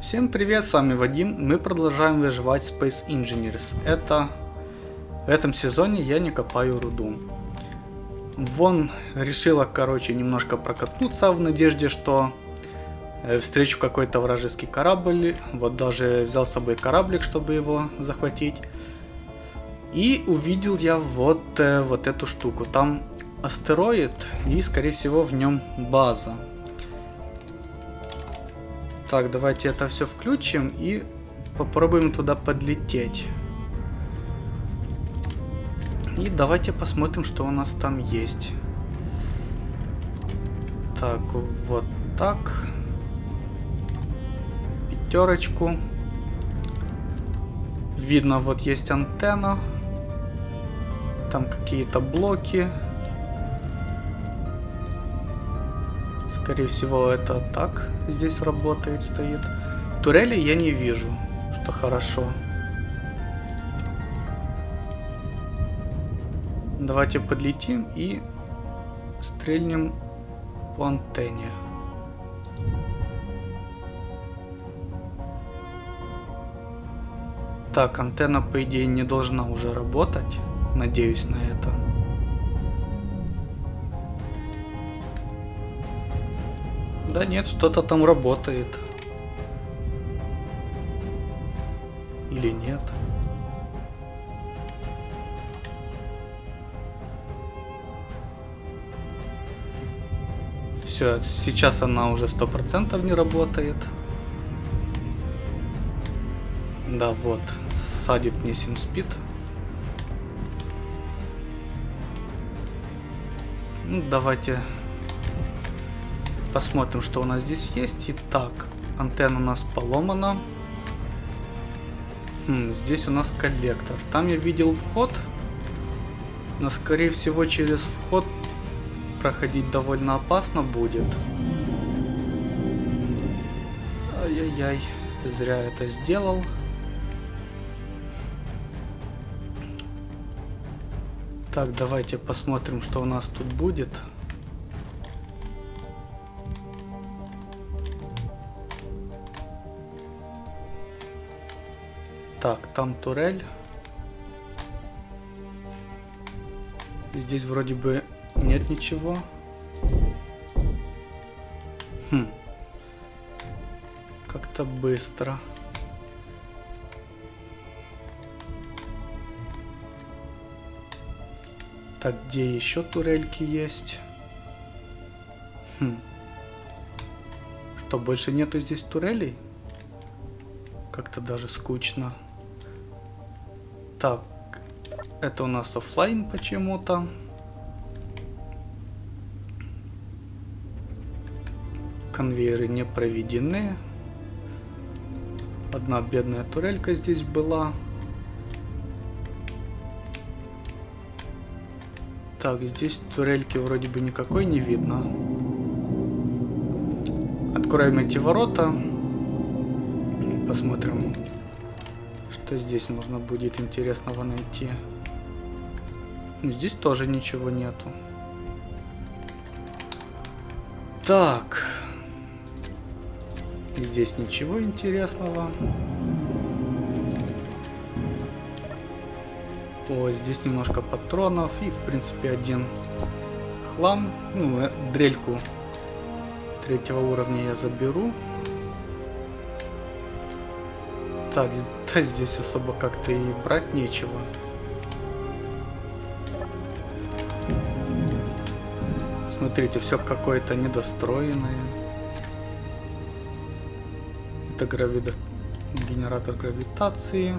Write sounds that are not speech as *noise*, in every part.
Всем привет, с вами Вадим, мы продолжаем выживать Space Engineers. Это... В этом сезоне я не копаю руду. Вон решила, короче, немножко прокатнуться в надежде, что э, встречу какой-то вражеский корабль. Вот даже взял с собой кораблик, чтобы его захватить. И увидел я вот, э, вот эту штуку. Там астероид и, скорее всего, в нем база. Так, давайте это все включим и попробуем туда подлететь. И давайте посмотрим, что у нас там есть. Так, вот так. Пятерочку. Видно, вот есть антенна. Там какие-то блоки. Скорее всего, это так здесь работает, стоит. Турели я не вижу, что хорошо. Давайте подлетим и стрельнем по антенне. Так, антенна, по идее, не должна уже работать. Надеюсь на это. Да нет, что-то там работает. Или нет? Все, сейчас она уже сто процентов не работает. Да, вот, садит мне симспид. Ну, давайте Посмотрим, что у нас здесь есть. Итак, антенна у нас поломана. Хм, здесь у нас коллектор. Там я видел вход. Но, скорее всего, через вход проходить довольно опасно будет. Ай-яй-яй, зря это сделал. Так, давайте посмотрим, что у нас тут будет. Так, там турель. Здесь вроде бы нет ничего. Хм. Как-то быстро. Так, где еще турельки есть? Хм. Что, больше нету здесь турелей? Как-то даже скучно. Так, это у нас офлайн почему-то. Конвейеры не проведены. Одна бедная турелька здесь была. Так, здесь турельки вроде бы никакой не видно. Откроем эти ворота. Посмотрим, что здесь можно будет интересного найти. Ну, здесь тоже ничего нету. Так. Здесь ничего интересного. О, здесь немножко патронов и, в принципе, один хлам. Ну, э, дрельку третьего уровня я заберу. Так, да здесь особо как-то и брать нечего. Смотрите, все какое-то недостроенное. Это гравида... генератор гравитации.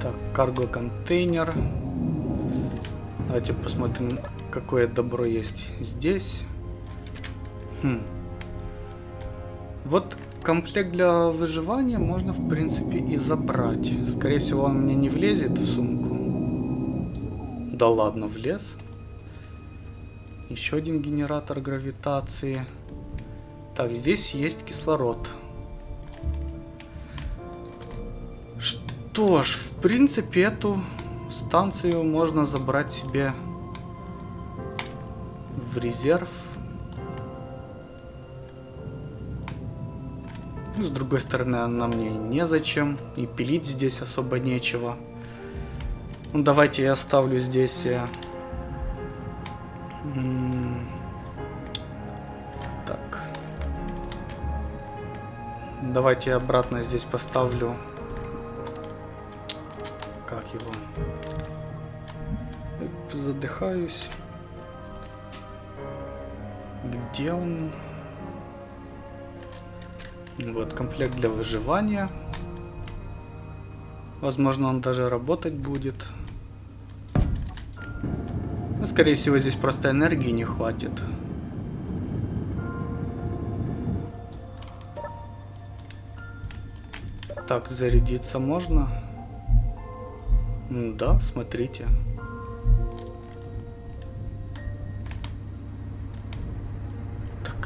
Так, карго-контейнер. Давайте посмотрим какое добро есть здесь. Хм. Вот комплект для выживания можно, в принципе, и забрать. Скорее всего, он мне не влезет в сумку. Да ладно, влез. Еще один генератор гравитации. Так, здесь есть кислород. Что ж, в принципе, эту станцию можно забрать себе в резерв. С другой стороны, она мне незачем. И пилить здесь особо нечего. Ну, давайте я оставлю здесь... Э, так. Давайте я обратно здесь поставлю... Как его? Задыхаюсь. Где он? Вот, комплект для выживания. Возможно, он даже работать будет. Но, скорее всего, здесь просто энергии не хватит. Так, зарядиться можно? Да, смотрите.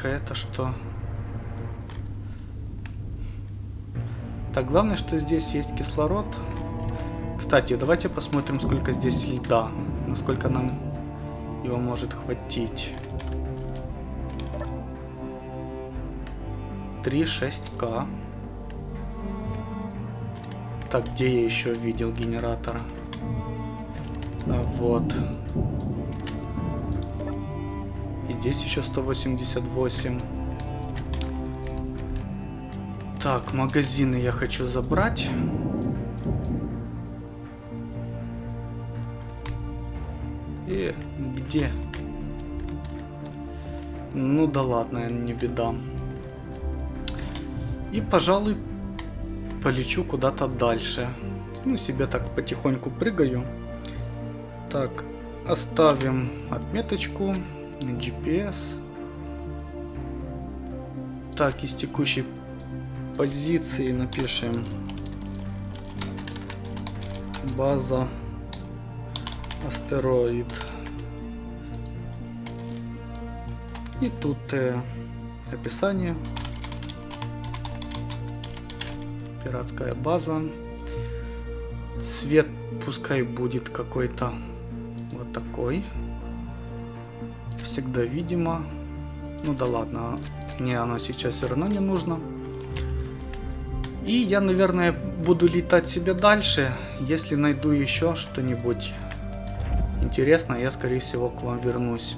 Так, это что? Так, главное, что здесь есть кислород. Кстати, давайте посмотрим, сколько здесь льда. Насколько нам его может хватить. 3-6К. Так, где я еще видел генератор? А, вот. Здесь еще 188. Так, магазины я хочу забрать. И где? Ну да ладно, не беда. И, пожалуй, полечу куда-то дальше. Ну, себе так потихоньку прыгаю. Так, оставим отметочку. GPS. Так, из текущей позиции напишем база астероид. И тут э, описание. Пиратская база. Цвет пускай будет какой-то вот такой. Всегда видимо. Ну да ладно, мне оно сейчас все равно не нужно. И я, наверное, буду летать себе дальше. Если найду еще что-нибудь интересное, я, скорее всего, к вам вернусь.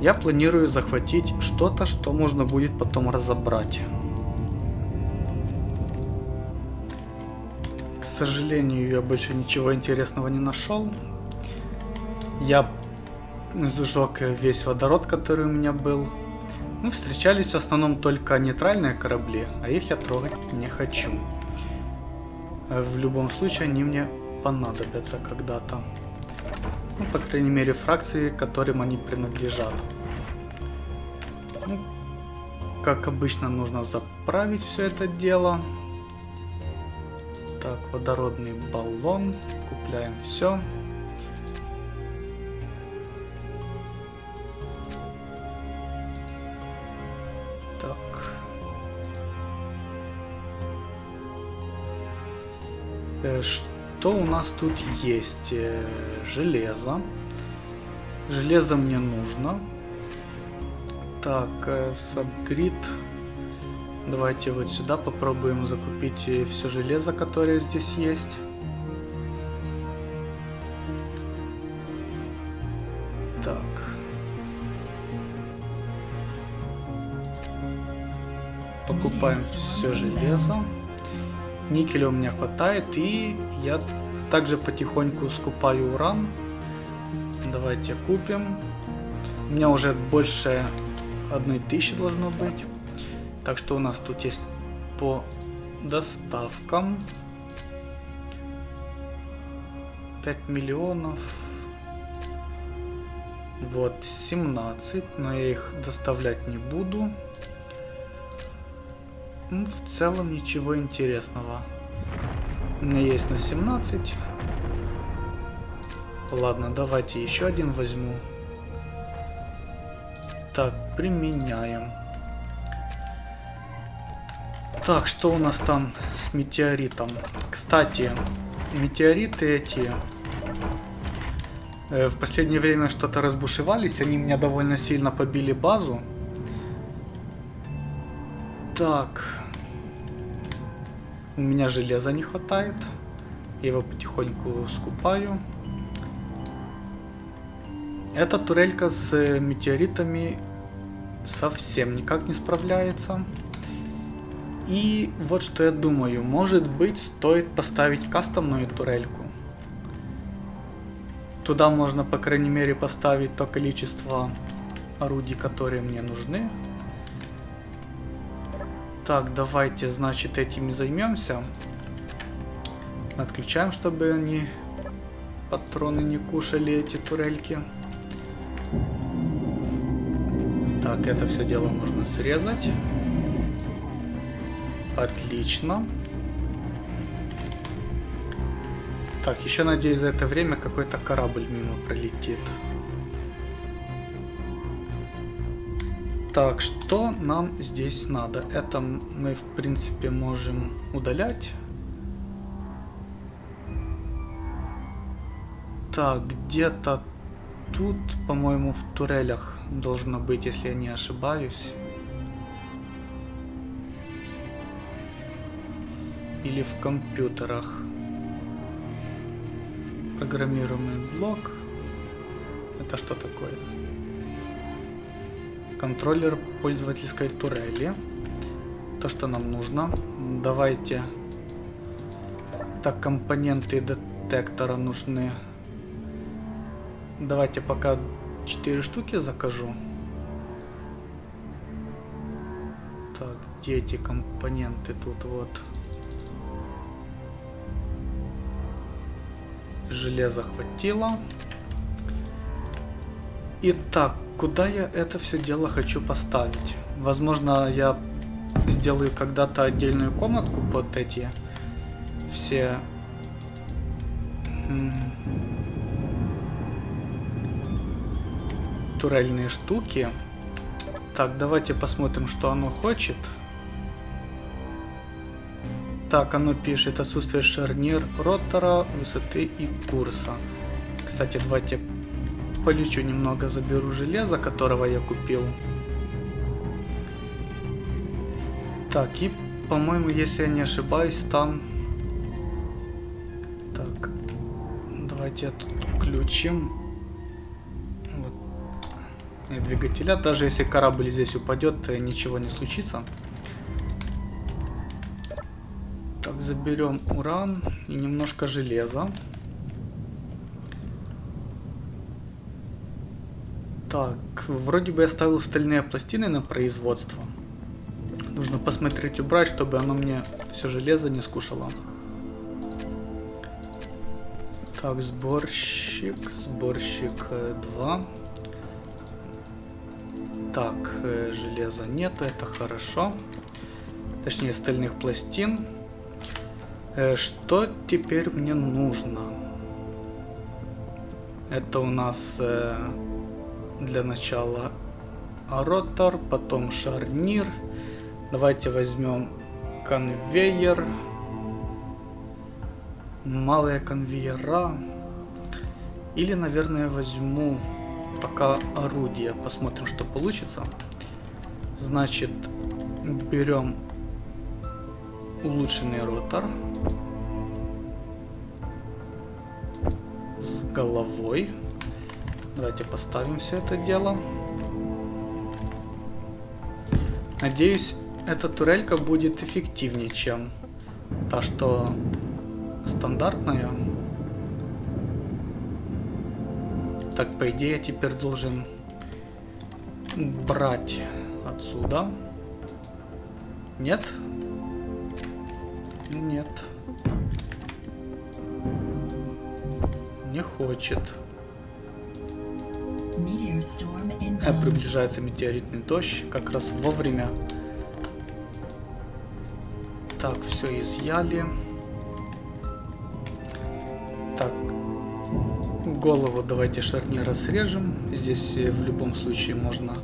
Я планирую захватить что-то, что можно будет потом разобрать. К сожалению, я больше ничего интересного не нашел. Я сжег весь водород, который у меня был. Ну, встречались в основном только нейтральные корабли, а их я трогать не хочу. В любом случае они мне понадобятся когда-то. Ну, по крайней мере, фракции, которым они принадлежат. Ну, как обычно, нужно заправить все это дело. Так, водородный баллон. Купляем все. Э, что у нас тут есть? Э, железо. Железо мне нужно. Так, сабгрид. Давайте вот сюда попробуем закупить все железо, которое здесь есть. Так. Покупаем все железо. Никеля у меня хватает, и я также потихоньку скупаю уран. Давайте купим. У меня уже больше одной тысячи должно быть. Так что у нас тут есть по доставкам. 5 миллионов. Вот 17, но я их доставлять не буду. Ну, в целом ничего интересного. У меня есть на 17. Ладно, давайте еще один возьму. Так, применяем. Так, что у нас там с метеоритом? Кстати, метеориты эти Э, в последнее время что-то разбушевались, они меня довольно сильно побили базу. Так. У меня железа не хватает. Я его потихоньку скупаю. Эта турелька с метеоритами совсем никак не справляется. И вот что я думаю, может быть стоит поставить кастомную турельку. Туда можно по крайней мере поставить то количество орудий, которые мне нужны. Так, давайте, значит, этими займемся. Отключаем, чтобы они патроны не кушали, эти турельки. Так, это все дело можно срезать. Отлично. Так, еще надеюсь за это время какой-то корабль мимо пролетит. Так, что нам здесь надо? Это мы, в принципе, можем удалять. Так, где-то тут, по-моему, в турелях должно быть, если я не ошибаюсь. Или в компьютерах. Программируемый блок. Это что такое? Контроллер пользовательской турели. То, что нам нужно. Давайте. Так, компоненты детектора нужны. Давайте пока 4 штуки закажу. Так, где эти компоненты? Тут вот. Железа хватило. Итак, куда я это все дело хочу поставить? Возможно, я сделаю когда-то отдельную комнатку под эти все турельные штуки. Так, давайте посмотрим, что оно хочет. Так, оно пишет отсутствие шарнир ротора, высоты и курса. Кстати, давайте полечу немного, заберу железо, которого я купил. Так, и, по-моему, если я не ошибаюсь, там... Так, давайте тут включим двигателя. Даже если корабль здесь упадет, ничего не случится. Так, заберем уран и немножко железа. Так, вроде бы я ставил стальные пластины на производство. Нужно посмотреть убрать, чтобы оно мне все железо не скушало. Так, сборщик, сборщик 2. Э, так, э, железа нету, это хорошо. Точнее, стальных пластин. Э, что теперь мне нужно? Это у нас для начала ротор, потом шарнир. Давайте возьмем конвейер. Малые конвейера. Или, наверное, возьму пока орудие. Посмотрим, что получится. Значит, берем улучшенный ротор с головой. Давайте поставим все это дело. Надеюсь, эта турелька будет эффективнее, чем та, что стандартная. Так, по идее, я теперь должен брать отсюда. Нет? Нет. Не хочет. А, приближается метеоритный дождь, как раз вовремя. Так, все изъяли. Так, Голову давайте шарнира срежем. Здесь э, в любом случае можно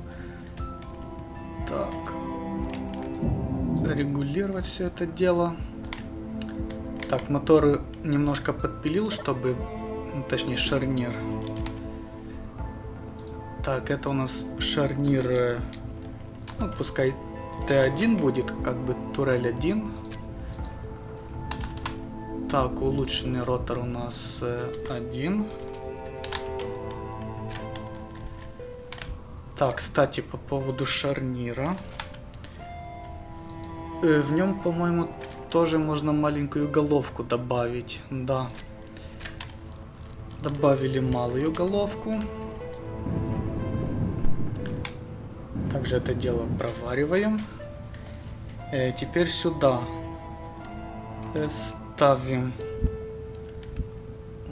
так регулировать все это дело. Так, моторы немножко подпилил, чтобы, ну, точнее шарнир, Так, это у нас шарнир, э, ну, пускай Т1 будет, как бы турель 1. Так, улучшенный ротор у нас э, 1. Так, кстати, по поводу шарнира. Э, в нем, по-моему, тоже можно маленькую головку добавить. Да. Добавили малую головку. Также это дело провариваем. Э, теперь сюда э, ставим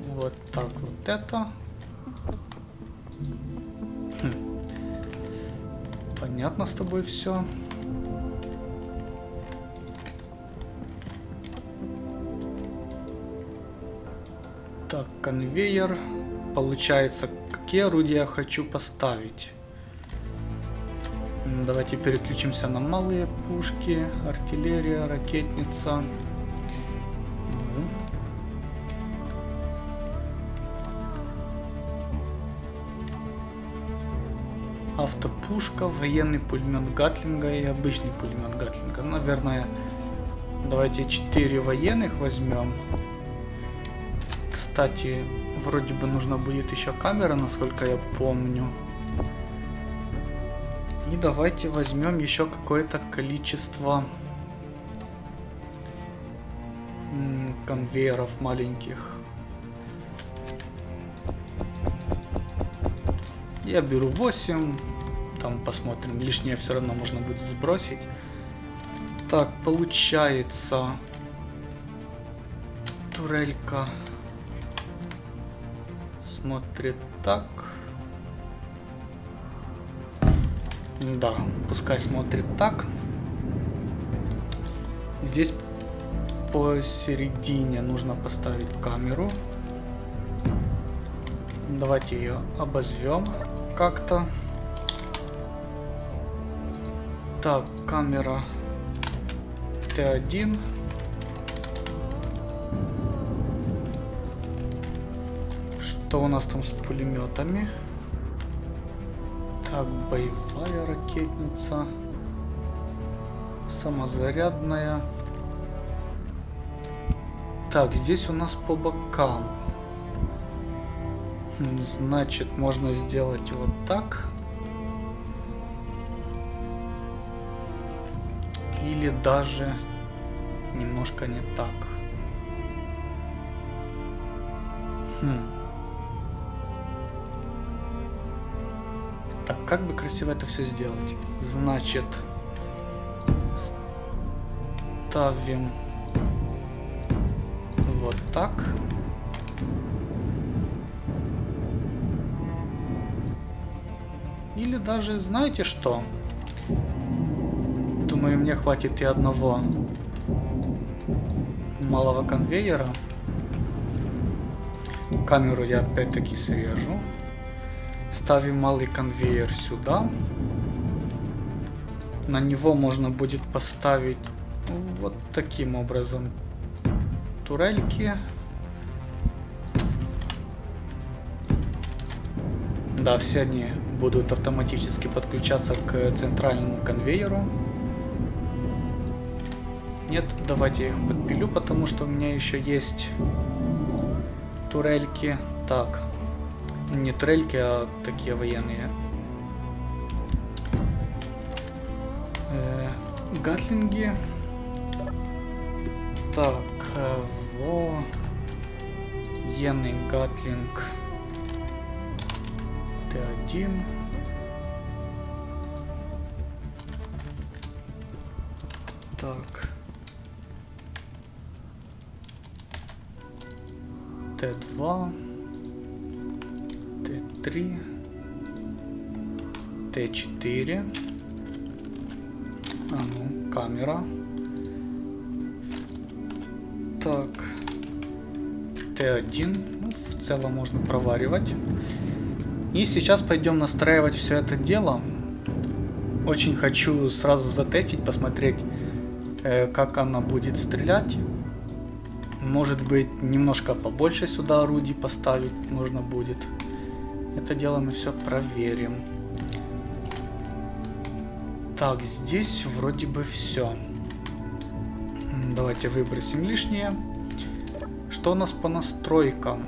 вот так вот это. Хм. Понятно с тобой все. Так, конвейер. Получается, какие орудия я хочу поставить. Давайте переключимся на малые пушки, артиллерия, ракетница. Автопушка, военный пулемет Гатлинга и обычный пулемет Гатлинга. Наверное, давайте 4 военных возьмем. Кстати, вроде бы нужно будет еще камера, насколько я помню. И давайте возьмем еще какое-то количество конвейеров маленьких. Я беру 8. Там посмотрим. Лишнее все равно можно будет сбросить. Так, получается... Турелька смотрит так. Да, пускай смотрит так. Здесь посередине нужно поставить камеру. Давайте ее обозвем как-то. Так, камера Т1. Что у нас там с пулеметами? Так, боевая ракетница. Самозарядная. Так, здесь у нас по бокам. Значит, можно сделать вот так. Или даже немножко не так. Хм. Как бы красиво это все сделать? Значит, ставим вот так. Или даже, знаете что? Думаю, мне хватит и одного малого конвейера. Камеру я опять-таки срежу. Ставим малый конвейер сюда. На него можно будет поставить вот таким образом турельки. Да, все они будут автоматически подключаться к центральному конвейеру. Нет, давайте я их подпилю, потому что у меня еще есть турельки. Так, не трельки, а такие военные. Э, гатлинги. Так, э, во... Военный гатлинг. Т1. Так. Т2. Т3, Т4. А ну, камера. Так. Т1. Ну, в целом можно проваривать. И сейчас пойдем настраивать все это дело. Очень хочу сразу затестить, посмотреть, э, как она будет стрелять. Может быть, немножко побольше сюда орудий поставить нужно будет. Это дело мы все проверим. Так, здесь вроде бы все. Давайте выбросим лишнее. Что у нас по настройкам?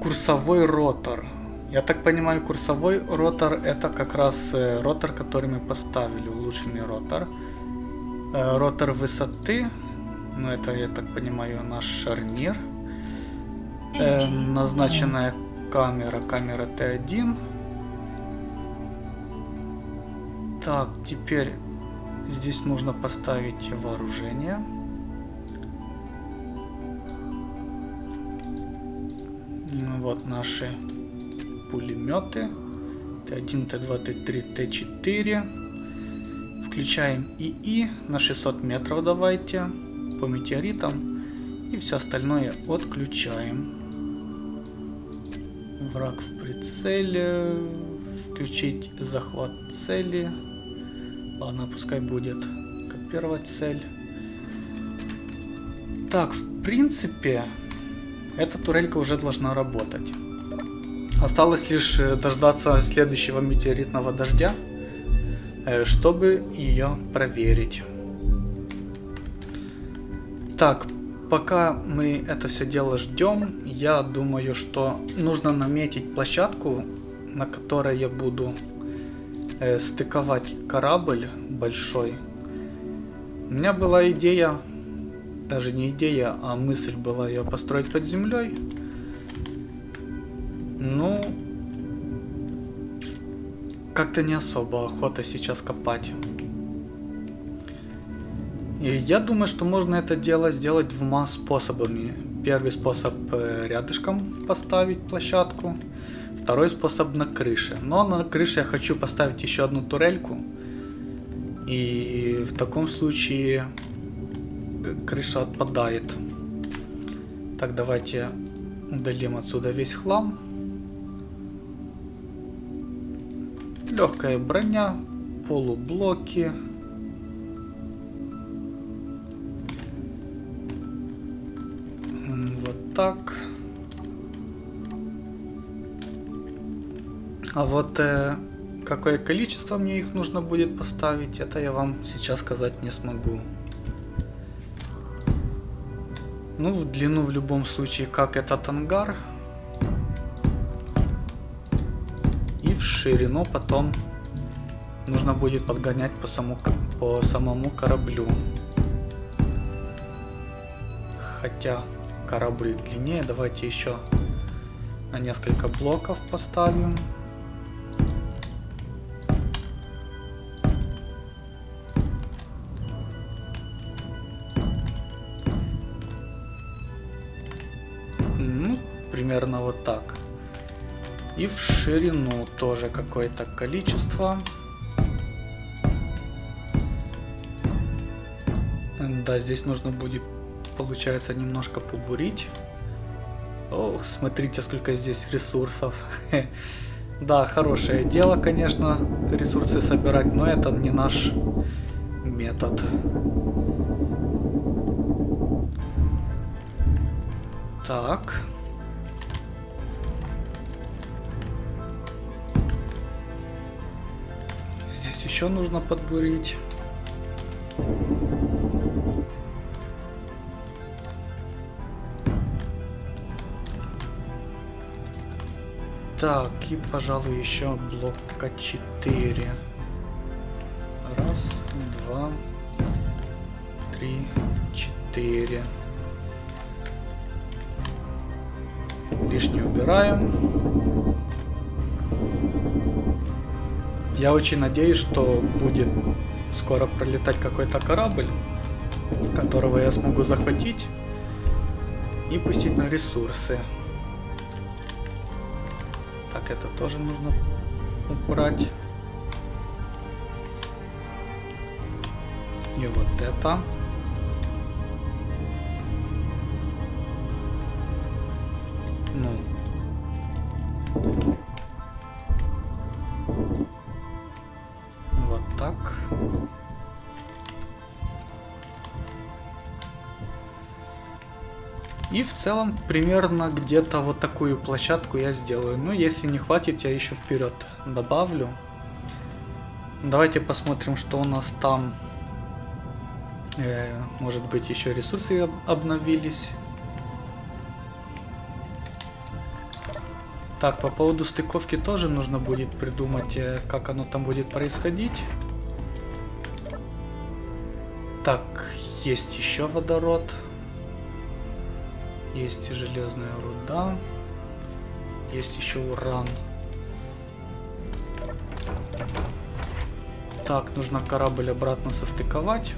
Курсовой ротор. Я так понимаю, курсовой ротор это как раз э, ротор, который мы поставили, улучшенный ротор. Э, ротор высоты, ну это, я так понимаю, наш шарнир. Э, назначенная камера, камера Т1. Так, теперь здесь нужно поставить вооружение. Ну вот наши пулеметы. Т1, Т2, Т3, Т4. Включаем ИИ на 600 метров давайте по метеоритам. И все остальное отключаем. Враг в прицеле. Включить захват цели. Ладно, пускай будет первая цель. Так, в принципе, эта турелька уже должна работать. Осталось лишь э, дождаться следующего метеоритного дождя, э, чтобы ее проверить. Так, пока мы это все дело ждем, я думаю, что нужно наметить площадку, на которой я буду э, стыковать корабль большой. У меня была идея, даже не идея, а мысль была ее построить под землей. Ну, как-то не особо охота сейчас копать. И я думаю, что можно это дело сделать двумя способами. Первый способ э, рядышком поставить площадку, второй способ на крыше. Но на крыше я хочу поставить еще одну турельку. И в таком случае э, крыша отпадает. Так, давайте удалим отсюда весь хлам. Легкая броня, полублоки. А вот э, какое количество мне их нужно будет поставить, это я вам сейчас сказать не смогу. Ну, в длину в любом случае, как этот ангар. ширину потом нужно будет подгонять по, саму, по самому кораблю. Хотя корабль длиннее, давайте еще на несколько блоков поставим. И в ширину тоже какое-то количество. Да, здесь нужно будет, получается, немножко побурить. Ох, смотрите, сколько здесь ресурсов. *laughs* Да, хорошее дело, конечно, ресурсы собирать, но это не наш метод. Так. Еще нужно подбурить. Так, и, пожалуй, еще блока 4. Раз, два, три, четыре. Лишнее убираем. Я очень надеюсь, что будет скоро пролетать какой-то корабль, которого я смогу захватить и пустить на ресурсы. Так, это тоже нужно убрать. И вот это. Целом примерно где-то вот такую площадку я сделаю. Ну, если не хватит, я еще вперед добавлю. Давайте посмотрим, что у нас там. Э, может быть, еще ресурсы обновились. Так, по поводу стыковки тоже нужно будет придумать, э, как оно там будет происходить. Так, есть еще водород. Есть железная руда. Есть еще уран. Так, нужно корабль обратно состыковать.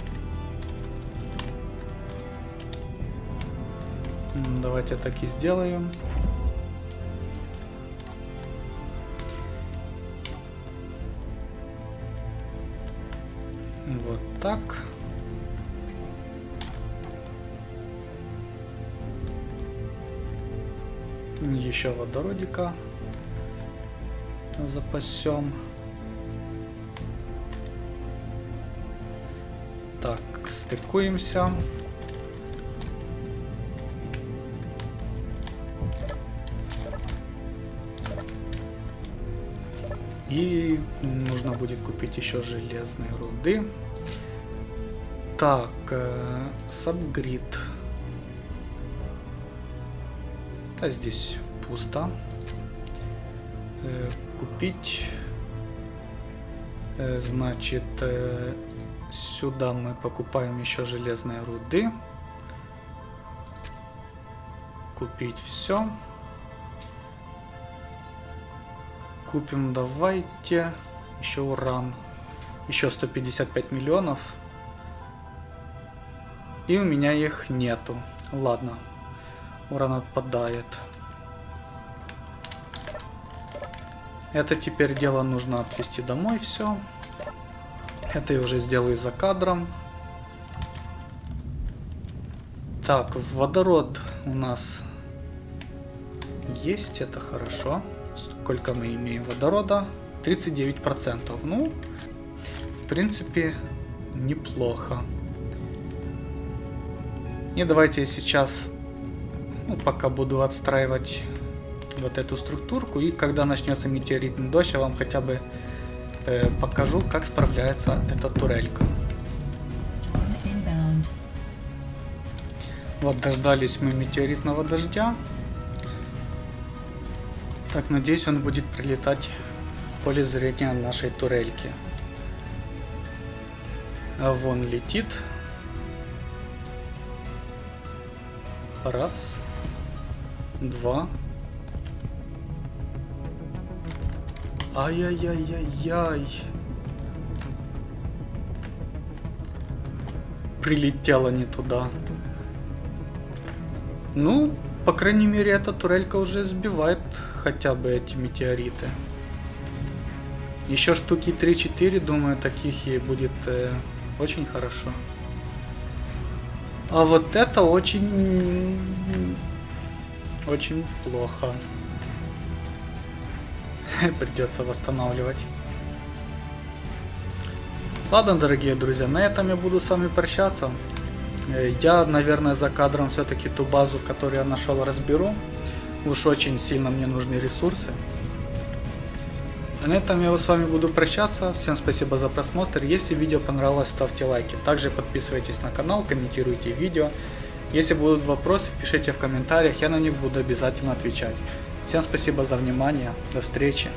Давайте так и сделаем. Вот так. Еще водородика запасем. Так, стыкуемся. И нужно будет купить еще железные руды. Так, э, сабгрид. А здесь пусто. Э, купить. Э, значит, э, сюда мы покупаем еще железные руды. Купить все. Купим, давайте, еще уран. Еще 155 миллионов. И у меня их нету. Ладно урон отпадает. Это теперь дело нужно отвезти домой все. Это я уже сделаю за кадром. Так, водород у нас есть, это хорошо. Сколько мы имеем водорода? 39%. Ну, в принципе, неплохо. И давайте я сейчас ну, пока буду отстраивать вот эту структурку. И когда начнется метеоритный дождь, я вам хотя бы э, покажу, как справляется эта турелька. Вот дождались мы метеоритного дождя. Так, надеюсь, он будет прилетать в поле зрения нашей турельки. А вон летит. Раз два. Ай-яй-яй-яй-яй. Прилетела не туда. Ну, по крайней мере, эта турелька уже сбивает хотя бы эти метеориты. Еще штуки 3-4, думаю, таких ей будет э, очень хорошо. А вот это очень очень плохо. *laughs* Придется восстанавливать. Ладно, дорогие друзья, на этом я буду с вами прощаться. Э, я, наверное, за кадром все-таки ту базу, которую я нашел, разберу. Уж очень сильно мне нужны ресурсы. А на этом я с вами буду прощаться. Всем спасибо за просмотр. Если видео понравилось, ставьте лайки. Также подписывайтесь на канал, комментируйте видео. Если будут вопросы, пишите в комментариях, я на них буду обязательно отвечать. Всем спасибо за внимание, до встречи.